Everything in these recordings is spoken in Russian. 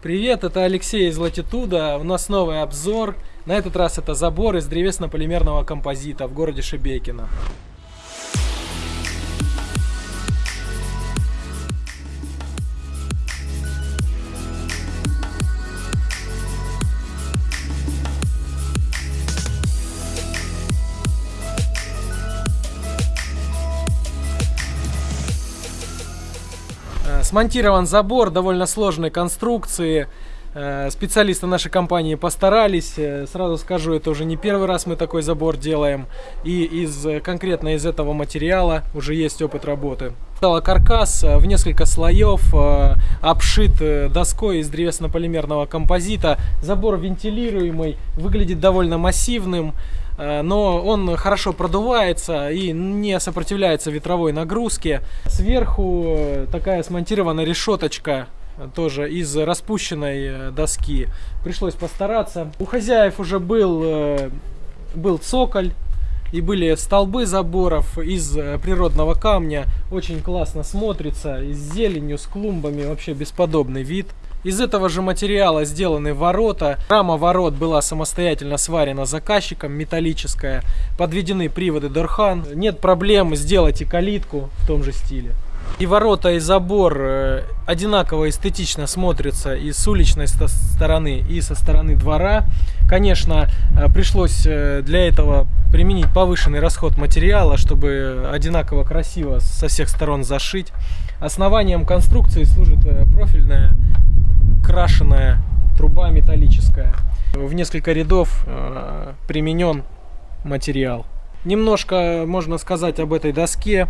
Привет, это Алексей из Латитуда. У нас новый обзор. На этот раз это забор из древесно-полимерного композита в городе Шебекино. Смонтирован забор довольно сложной конструкции. Э, Специалисты нашей компании постарались. Э, Сразу скажу, это уже не первый раз мы такой забор делаем. И из, э, конкретно из этого материала уже есть опыт работы. Стала каркас в несколько слоев, обшит доской из древесно-полимерного композита. Забор вентилируемый, выглядит довольно массивным. Но он хорошо продувается и не сопротивляется ветровой нагрузке. Сверху такая смонтирована решеточка тоже из распущенной э, доски. Пришлось постараться. У хозяев уже был, э, был цоколь и были столбы заборов из э, природного камня. Очень классно смотрится, с зеленью, с клумбами, вообще бесподобный вид. Из этого же материала сделаны ворота. Рама ворот была самостоятельно сварена заказчиком, металлическая. Подведены приводы Дорхан. Нет проблем сделать и калитку в том же стиле. И ворота, и забор э, одинаково эстетично смотрятся и с уличной сто- стороны, и со стороны двора. Конечно, э, пришлось э, для этого применить повышенный расход материала, чтобы одинаково красиво со всех сторон зашить. Основанием конструкции служит профильная крашеная труба металлическая. В несколько рядов применен материал. Немножко можно сказать об этой доске.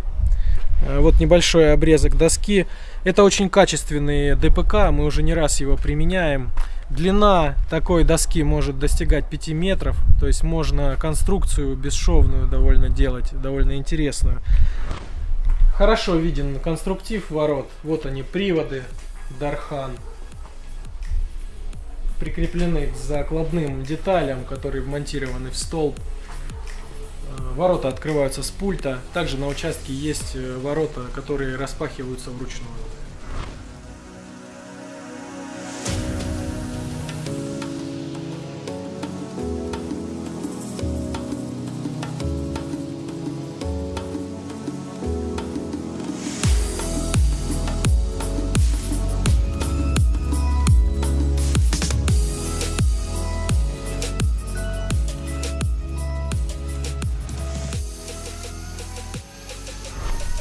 Э, Вот небольшой обрезок доски. Это очень качественный ДПК, мы уже не раз его применяем. Длина такой доски может достигать 5 метров, то есть можно конструкцию бесшовную довольно делать, довольно интересную. Хорошо виден конструктив ворот. Вот они, приводы Дархан. Прикреплены к закладным деталям, которые вмонтированы в столб. Ворота открываются с пульта. Также на участке есть э, ворота, которые распахиваются вручную.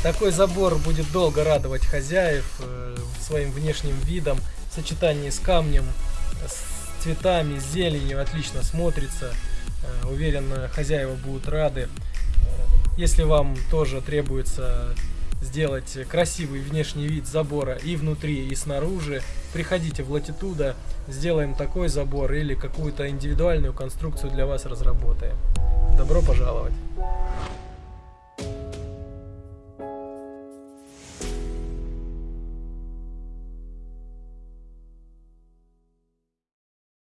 Такой забор будет долго радовать хозяев э, своим внешним видом, в сочетании с камнем, с цветами, с зеленью отлично смотрится. Э, Уверен, хозяева будут рады. Э, Если вам тоже требуется сделать красивый внешний вид забора и внутри, и снаружи, приходите в Латитуда, сделаем такой забор или какую-то индивидуальную конструкцию для вас разработаем. Добро пожаловать!